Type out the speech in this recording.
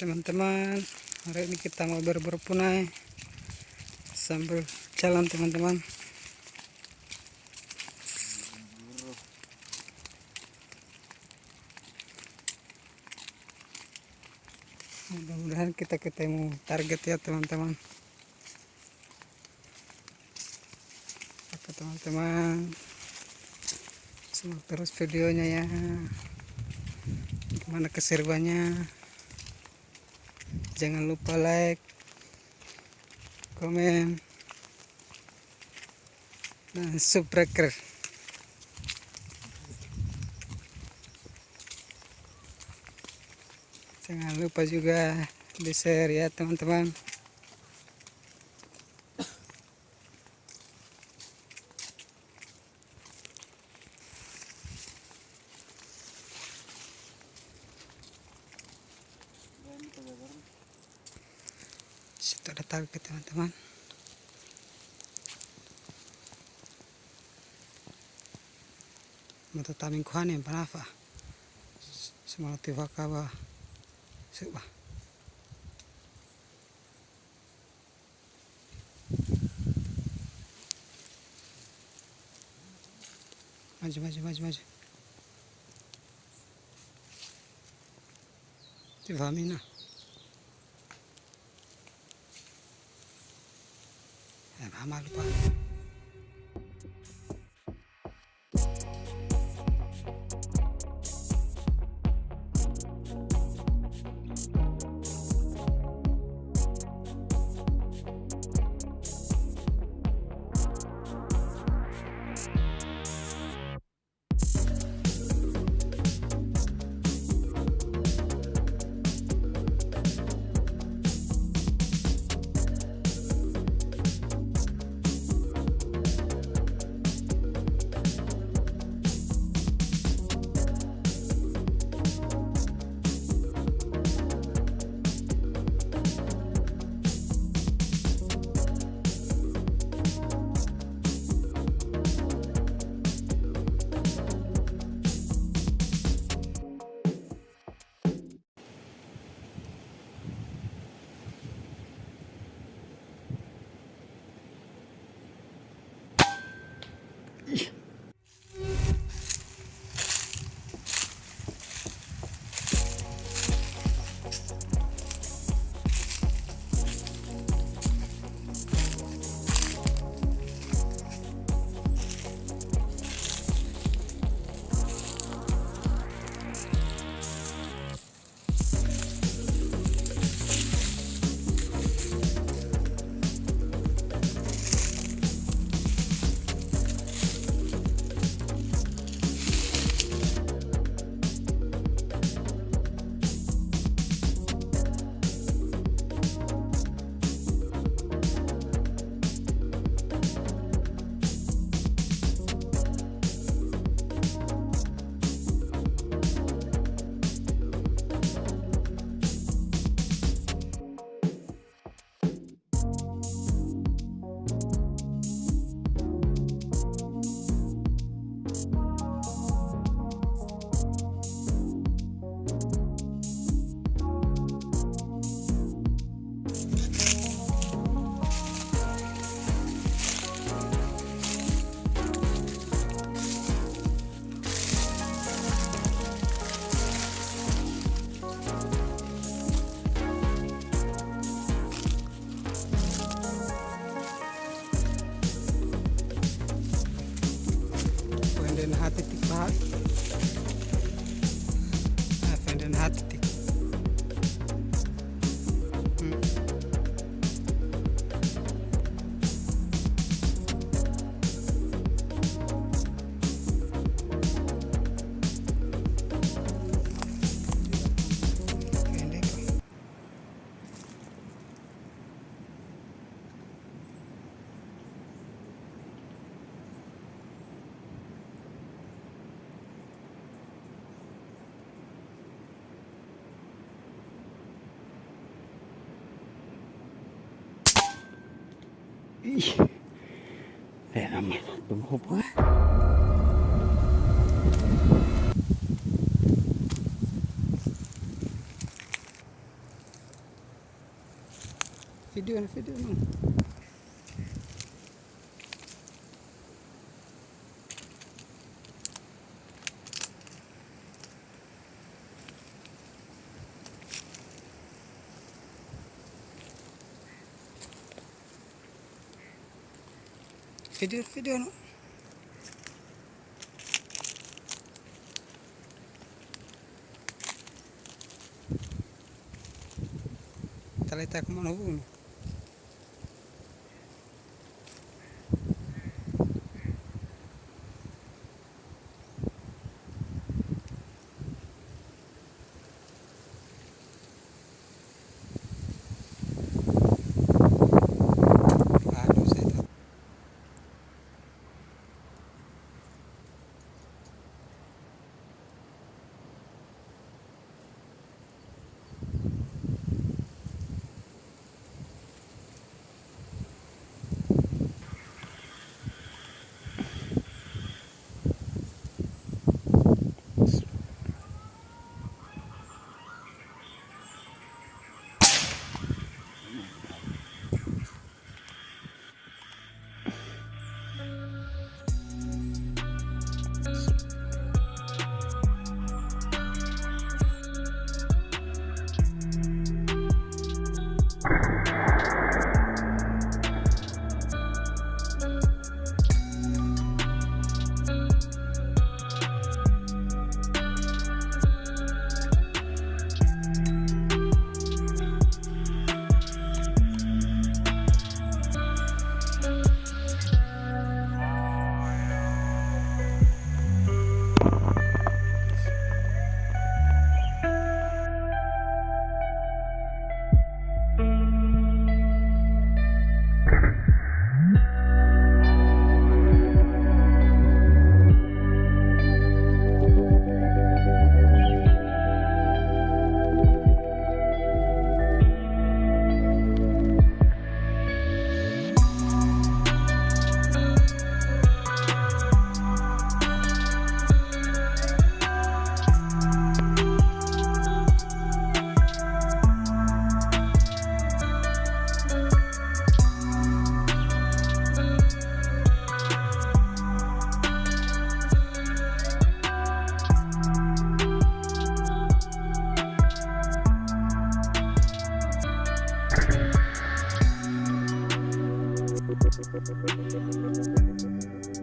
teman-teman. Hari ini kita mau berburu sambil jalan teman-teman. Mudah-mudahan kita ketemu target ya teman-teman. Oke teman-teman? Simak terus videonya ya. Gimana keseruannya jangan lupa like komen dan subscribe. Jangan lupa juga di share ya teman-teman situ ada target teman-teman mata taming kuhan yang panafa semua tivaka ba Suba. Maju, maju, maju, maju. Tivamina. ஆமாங்கப்பா Để làm đúng hộp quá Video này, video này feder, feder, não? Talay tayo tá kumanuhon. We'll be right back.